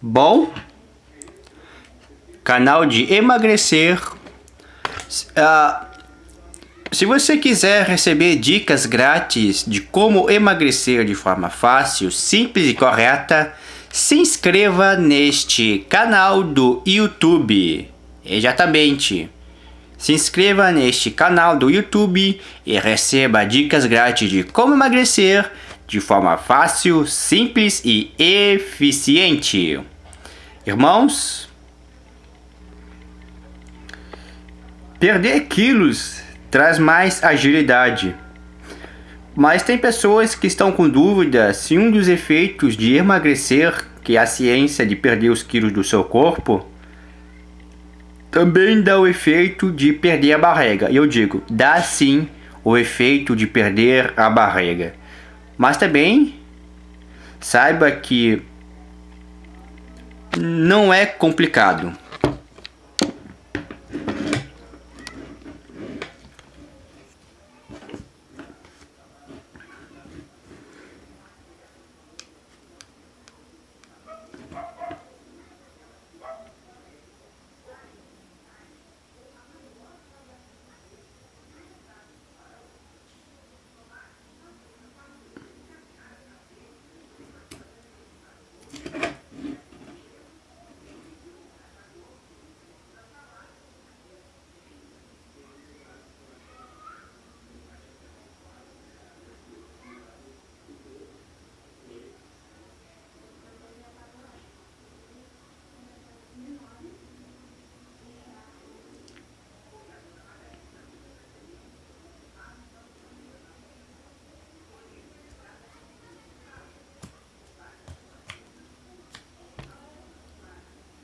Bom, canal de emagrecer. Uh, se você quiser receber dicas grátis de como emagrecer de forma fácil, simples e correta, se inscreva neste canal do YouTube. Exatamente. Se inscreva neste canal do YouTube e receba dicas grátis de como emagrecer de forma fácil, simples e eficiente. Irmãos, perder quilos traz mais agilidade. Mas tem pessoas que estão com dúvida se um dos efeitos de emagrecer, que é a ciência de perder os quilos do seu corpo, também dá o efeito de perder a barriga. E eu digo, dá sim o efeito de perder a barriga. Mas também saiba que não é complicado.